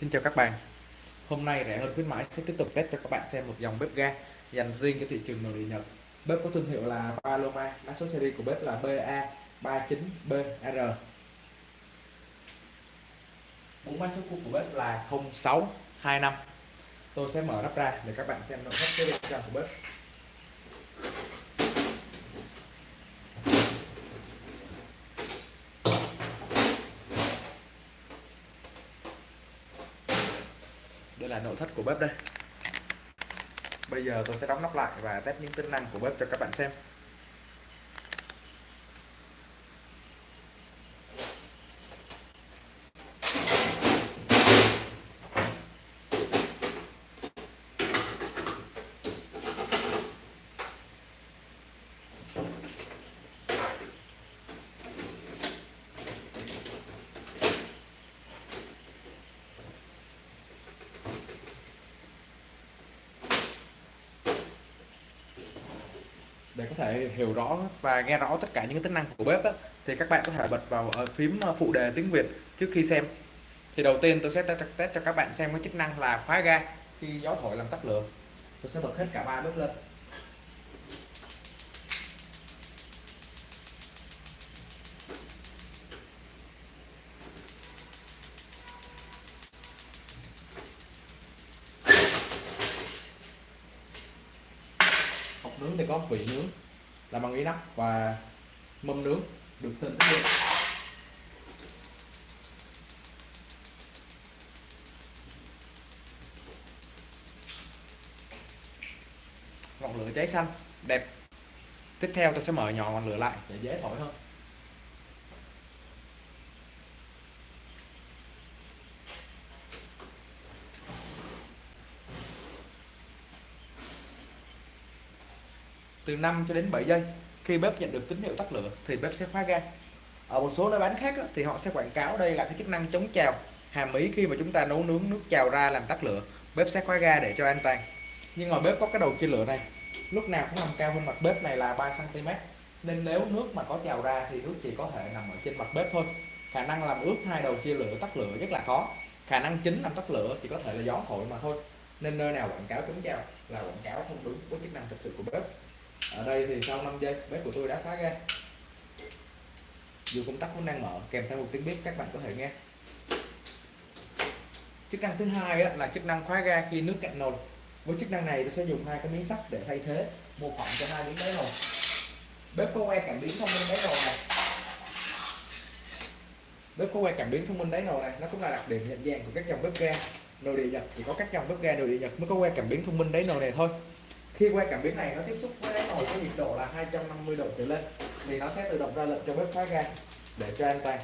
Xin chào các bạn. Hôm nay rẻ hơn khuyến mãi sẽ tiếp tục test cho các bạn xem một dòng bếp ga dành riêng cho thị trường nội địa Nhật. Bếp có thương hiệu là Paloma, mã số series của bếp là BA39BR Bốn mã số code của bếp là 0625 Tôi sẽ mở nắp ra để các bạn xem nội thất cái bên trong của bếp. Thất của bếp đây. Bây giờ tôi sẽ đóng nắp lại và test những tính năng của bếp cho các bạn xem. Để có thể hiểu rõ và nghe rõ tất cả những tính năng của bếp đó, thì các bạn có thể bật vào ở phím ờ, phụ đề tiếng Việt trước khi xem. Thì đầu tiên tôi sẽ test cho các bạn xem cái chức năng là khóa ga khi gió thổi làm tắt lửa. Tôi sẽ bật hết cả ba bếp lên. Nướng thì có vị nướng làm bằng inox và mâm nướng được sơn tích điện ngọn lửa cháy xanh, đẹp. Tiếp theo tôi sẽ mở nhỏ ngọn lửa lại để dễ thổi hơn. Từ 5 cho đến 7 giây. Khi bếp nhận được tín hiệu tắt lửa, thì bếp sẽ khóa ga. Ở một số nơi bán khác thì họ sẽ quảng cáo đây là cái chức năng chống trào. Hàm ý khi mà chúng ta nấu nướng nước trào ra làm tắt lửa, bếp sẽ khóa ga để cho an toàn. Nhưng mà bếp có cái đầu chia lửa này, lúc nào cũng nằm cao hơn mặt bếp này là 3 cm nên nếu nước mà có trào ra thì nước chỉ có thể nằm ở trên mặt bếp thôi. Khả năng làm ướt hai đầu chia lửa tắt lửa rất là khó. Khả năng chính làm tắt lửa chỉ có thể là gió thổi mà thôi. Nên nơi nào quảng cáo chống trào là quảng cáo không đúng với chức năng thực sự của bếp ở đây thì sau 5 giây, bếp của tôi đã khóa ga dù công tắc vẫn đang mở, kèm theo một tiếng bếp, các bạn có thể nghe. Chức năng thứ hai là chức năng khóa ga khi nước cạn nồi. Với chức năng này, tôi sẽ dùng hai cái miếng sắt để thay thế, mô phỏng cho hai miếng đáy nồi. Bếp có que cảm biến thông minh đáy nồi này. Bếp có que cảm biến thông minh đáy nồi này, nó cũng là đặc điểm nhận dạng của các dòng bếp ga. Nồi địa nhật, chỉ có các dòng bếp ga nồi địa nhật mới có que cảm biến thông minh đáy nồi này thôi khi que cảm biến này nó tiếp xúc với đáy nồi có nhiệt độ là 250 độ trở lên, thì nó sẽ tự động ra lệnh cho bếp khóa ga để cho an toàn.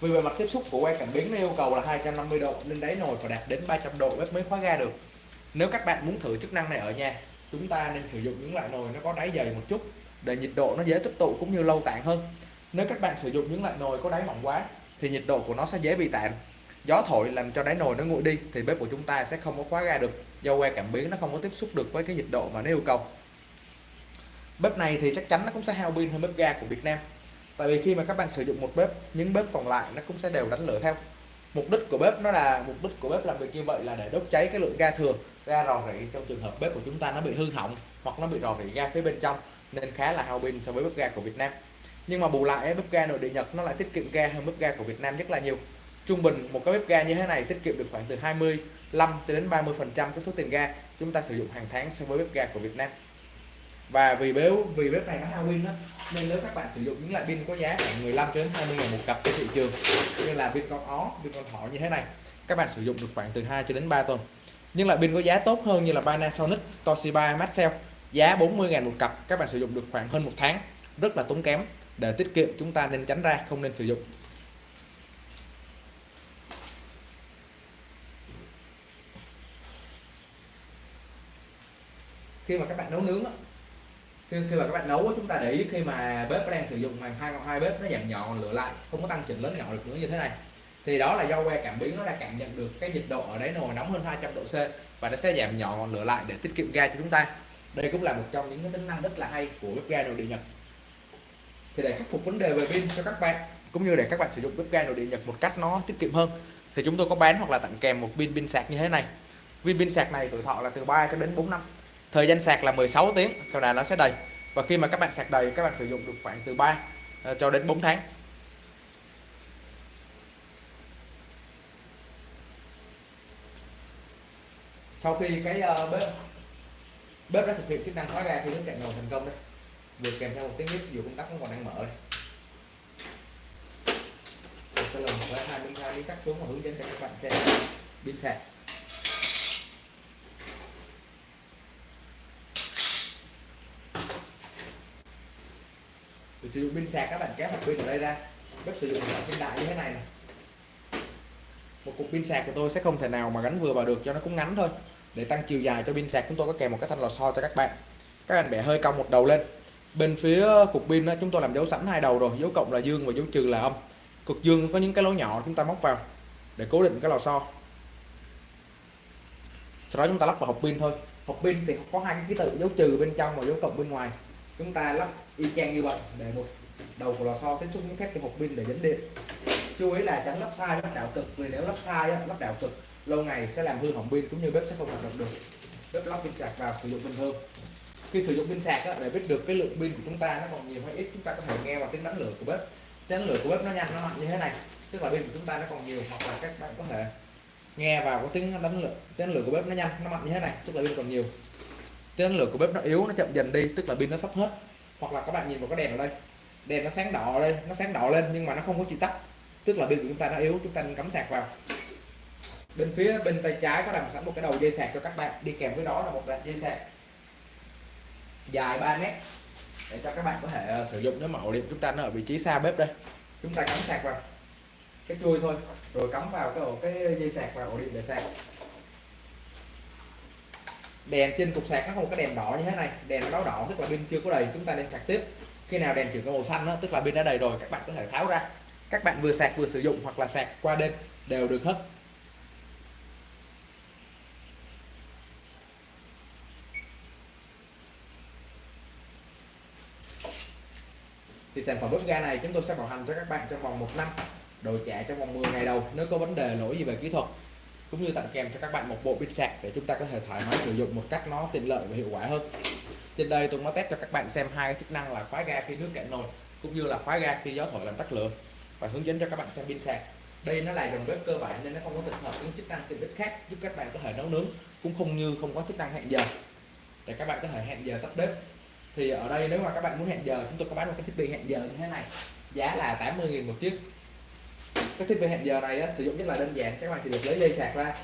Vì bề mặt tiếp xúc của que cảm biến nó yêu cầu là 250 độ nên đáy nồi phải đạt đến 300 độ bếp mới khóa ga được. Nếu các bạn muốn thử chức năng này ở nhà, chúng ta nên sử dụng những loại nồi nó có đáy dày một chút để nhiệt độ nó dễ tích tụ cũng như lâu tản hơn. Nếu các bạn sử dụng những loại nồi có đáy mỏng quá, thì nhiệt độ của nó sẽ dễ bị tản gió thổi làm cho đáy nồi nó nguội đi, thì bếp của chúng ta sẽ không có khóa ga được do que cảm biến nó không có tiếp xúc được với cái nhiệt độ mà nó yêu cầu. Bếp này thì chắc chắn nó cũng sẽ hao pin hơn bếp ga của Việt Nam. Tại vì khi mà các bạn sử dụng một bếp, những bếp còn lại nó cũng sẽ đều đánh lửa theo. Mục đích của bếp nó là, mục đích của bếp làm việc như vậy là để đốt cháy cái lượng ga thừa, ga rò rỉ trong trường hợp bếp của chúng ta nó bị hư hỏng hoặc nó bị rò rỉ ga phía bên trong nên khá là hao pin so với bếp ga của Việt Nam. Nhưng mà bù lại bếp ga nội địa Nhật nó lại tiết kiệm ga hơn bếp ga của Việt Nam rất là nhiều. Trung bình một cái bếp ga như thế này tiết kiệm được khoảng từ 20 5 đến 30% cái số tiền ga chúng ta sử dụng hàng tháng so với bếp ga của Việt Nam. Và vì bếp vì bếp này nó Halloween đó nên nếu các bạn sử dụng những loại pin có giá khoảng 15 đến 20 ngàn một cặp trên thị trường như là pin con ó, pin con thỏ như thế này các bạn sử dụng được khoảng từ 2 cho đến 3 tuần. Nhưng loại pin có giá tốt hơn như là Panasonic, Toshiba, Maxell giá 40 ngàn một cặp các bạn sử dụng được khoảng hơn một tháng rất là tốn kém. Để tiết kiệm chúng ta nên tránh ra không nên sử dụng. Khi mà các bạn nấu nướng khi, khi mà các bạn nấu chúng ta để ý khi mà bếp đang sử dụng mà hai hai bếp nó giảm nhỏ lửa lại không có tăng chỉnh lớn nhỏ được nữa như thế này thì đó là do que cảm biến nó đã cảm nhận được cái nhiệt độ ở đáy nồi nóng hơn 200 độ C và nó sẽ giảm nhỏ ngọn lửa lại để tiết kiệm ga cho chúng ta. Đây cũng là một trong những cái tính năng rất là hay của bếp ga nội địa Nhật. Thì để khắc phục vấn đề về pin cho các bạn cũng như để các bạn sử dụng bếp ga nội địa Nhật một cách nó tiết kiệm hơn thì chúng tôi có bán hoặc là tặng kèm một pin pin sạc như thế này. Viên pin sạc này tuổi thọ là từ 3 cho đến 4 năm thời gian sạc là 16 tiếng sau đó nó sẽ đầy. Và khi mà các bạn sạc đầy các bạn sử dụng được khoảng từ 3 ờ, cho đến 4 tháng. Sau khi cái uh, bếp bếp đã thực hiện chức năng khóa ga khi nước cạn nồi thành công đây vừa kèm theo một tiếng bếp dù công tắc vẫn còn đang mở đây tôi sẽ lần với hai miếng hai miếng cắt xuống và hướng dẫn cho các bạn xem pin sạc. Để sử dụng pin sạc các bạn kéo hộp pin ở đây ra. Bếp sử dụng loại pin đại như thế này, này một cục pin sạc của tôi sẽ không thể nào mà gắn vừa vào được cho nó cũng ngắn thôi. Để tăng chiều dài cho pin sạc chúng tôi có kèm một cái thanh lò xo cho các bạn. Các bạn bẻ hơi cong một đầu lên. Bên phía cục pin đó chúng tôi làm dấu sẵn hai đầu rồi dấu cộng là dương và dấu trừ là âm. Cực dương có những cái lỗ nhỏ chúng ta móc vào để cố định cái lò xo. Sau đó chúng ta lắp vào hộp pin thôi. Hộp pin thì có hai cái ký tự dấu trừ bên trong và dấu cộng bên ngoài chúng ta lắp y chang như vậy để một đầu của lò xo tiếp xúc những thép của hộp pin để dẫn điện. Chú ý là tránh lắp sai lắp đảo cực, vì nếu lắp sai lắp đảo cực, lâu ngày sẽ làm hư hỏng pin cũng như bếp sẽ không hoạt động được. Bếp lắp pin sạc vào sử dụng bình thường. Khi sử dụng pin sạc để biết được cái lượng pin của chúng ta nó còn nhiều hay ít, chúng ta có thể nghe vào tiếng đánh lửa của bếp. Tiếng lửa của bếp nó nhanh, nó mạnh như thế này, tức là pin của chúng ta nó còn nhiều, hoặc là các bạn có thể nghe vào có tiếng đánh lửa. Tiếng lửa của bếp nó nhanh, nó mạnh như thế này, tức là pin còn nhiều cái năng lượng của bếp nó yếu, nó chậm dần đi, tức là pin nó sắp hết. Hoặc là các bạn nhìn vào cái đèn ở đây. Đèn nó sáng đỏ lên đây, nó sáng đỏ lên nhưng mà nó không có chịu tắt. Tức là pin của chúng ta nó yếu, chúng ta nên cắm sạc vào. Bên phía bên tay trái có làm sẵn một cái đầu dây sạc cho các bạn. Đi kèm với đó là một đoạn dây sạc dài 3 mét để cho các bạn có thể ờ, sử dụng nếu mà ổ điện chúng ta nó ở vị trí xa bếp đây. Chúng ta cắm sạc vào. Cái chui thôi, rồi cắm vào cái ổ, cái dây sạc vào ổ điện để sạc đèn trên cục sạc nó có một cái đèn đỏ như thế này. Đèn báo đỏ tức là pin chưa có đầy chúng ta nên sạc tiếp. Khi nào đèn chuyển qua màu xanh đó, tức là pin đã đầy rồi các bạn có thể tháo ra. Các bạn vừa sạc vừa sử dụng hoặc là sạc qua đêm đều được hết. Thì sản phẩm bếp ga này chúng tôi sẽ bảo hành cho các bạn trong vòng một năm đổi trả trong vòng 10 ngày đầu nếu có vấn đề lỗi gì về kỹ thuật cũng như tặng kèm cho các bạn một bộ pin sạc để chúng ta có thể thoải mái sử dụng một cách nó tiện lợi và hiệu quả hơn. Trên đây tôi đã test cho các bạn xem hai chức năng là khóa ga khi nước cạn nồi, cũng như là khóa ga khi gió thổi làm tắt lửa, và hướng dẫn cho các bạn xem pin sạc. Đây nó là dòng bếp cơ bản nên nó không có tích hợp những chức năng tiện ích khác giúp các bạn có thể nấu nướng, cũng không như không có chức năng hẹn giờ. Để các bạn có thể hẹn giờ tắt bếp. Thì ở đây nếu mà các bạn muốn hẹn giờ, chúng tôi có bán một cái thiết bị hẹn giờ như thế này, giá là 80.000 một chiếc cái thiết bị hẹn giờ này á, sử dụng rất là đơn giản các bạn chỉ được lấy dây sạc ra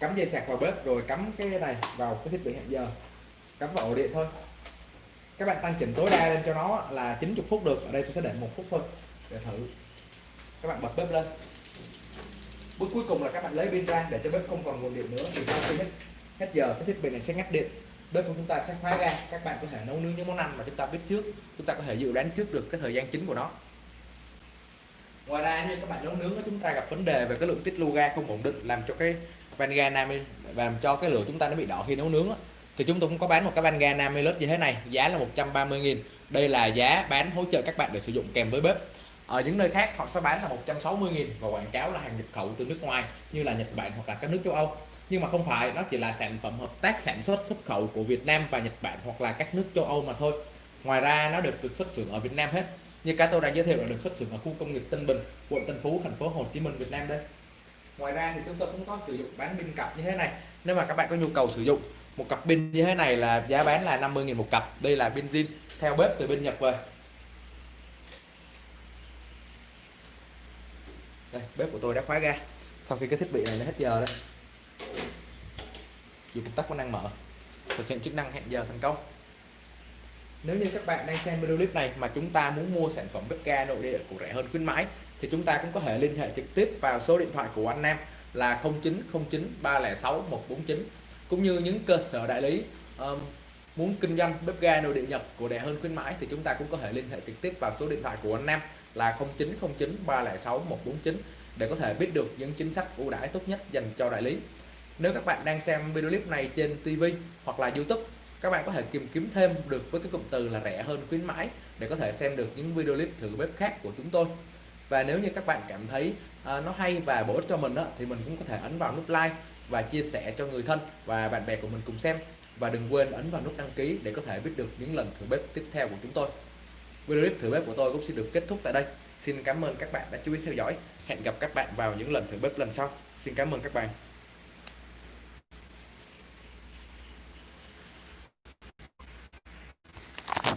cắm dây sạc vào bếp rồi cắm cái này vào cái thiết bị hẹn giờ. Cắm vào ổ điện thôi. Các bạn tăng chỉnh tối đa lên cho nó là 90 phút được. Ở đây tôi sẽ để một phút thôi để thử. Các bạn bật bếp lên. Bước cuối cùng là các bạn lấy pin ra để cho bếp không còn nguồn điện nữa thì sau khi hết hết giờ cái thiết bị này sẽ ngắt điện. Bếp của chúng ta sẽ khóa ga các bạn có thể nấu nướng những món ăn mà chúng ta biết trước. Chúng ta có thể dự đoán trước được cái thời gian chính của nó ngoài ra như các bạn nấu nướng chúng ta gặp vấn đề về cái lượng tiết lưu ga không ổn định, làm cho cái van ga nam và làm cho cái lửa chúng ta nó bị đỏ khi nấu nướng thì chúng tôi cũng có bán một cái van ga 50 như thế này, giá là 130.000 đây là giá bán hỗ trợ các bạn để sử dụng kèm với bếp. Ở những nơi khác, họ sẽ bán là 160.000 và quảng cáo là hàng nhập khẩu từ nước ngoài, như là Nhật Bản hoặc là các nước châu Âu. Nhưng mà không phải, nó chỉ là sản phẩm hợp tác sản xuất xuất khẩu của Việt Nam và Nhật Bản hoặc là các nước châu Âu mà thôi. Ngoài ra, nó được được xuất xưởng ở Việt Nam hết như cái tôi đang giới thiệu là được xuất xưởng ở khu công nghiệp Tân Bình, quận Tân Phú, thành phố Hồ Chí Minh, Việt Nam đây. Ngoài ra thì chúng tôi cũng có sử dụng bán pin cặp như thế này. Nếu mà các bạn có nhu cầu sử dụng một cặp pin như thế này là giá bán là 50.000 một cặp. Đây là pin zin theo bếp từ bên Nhật về. Đây, bếp của tôi đã khóa ga. Sau khi cái thiết bị này nó hết giờ đây, dù công tắc có năng mở, thực hiện chức năng hẹn giờ thành công nếu như các bạn đang xem video clip này mà chúng ta muốn mua sản phẩm bếp ga nội địa của rẻ hơn khuyến mãi thì chúng ta cũng có thể liên hệ trực tiếp vào số điện thoại của anh Nam là 0909 306 149 cũng như những cơ sở đại lý um, muốn kinh doanh bếp ga nội địa Nhật của rẻ hơn khuyến mãi thì chúng ta cũng có thể liên hệ trực tiếp vào số điện thoại của anh Nam là 0909 306 149 để có thể biết được những chính sách ưu đãi tốt nhất dành cho đại lý. Nếu các bạn đang xem video clip này trên TV hoặc là YouTube các bạn có thể tìm kiếm thêm được với cái cụm từ là rẻ hơn khuyến mãi để có thể xem được những video clip thử bếp khác của chúng tôi. Và nếu như các bạn cảm thấy à, nó hay và bổ ích cho mình đó, thì mình cũng có thể ấn vào nút like và chia sẻ cho người thân và bạn bè của mình cùng xem. Và đừng quên ấn vào nút đăng ký để có thể biết được những lần thử bếp tiếp theo của chúng tôi. Video clip thử bếp của tôi cũng xin được kết thúc tại đây. Xin cảm ơn các bạn đã chú ý theo dõi. Hẹn gặp các bạn vào những lần thử bếp lần sau. Xin cảm ơn các bạn.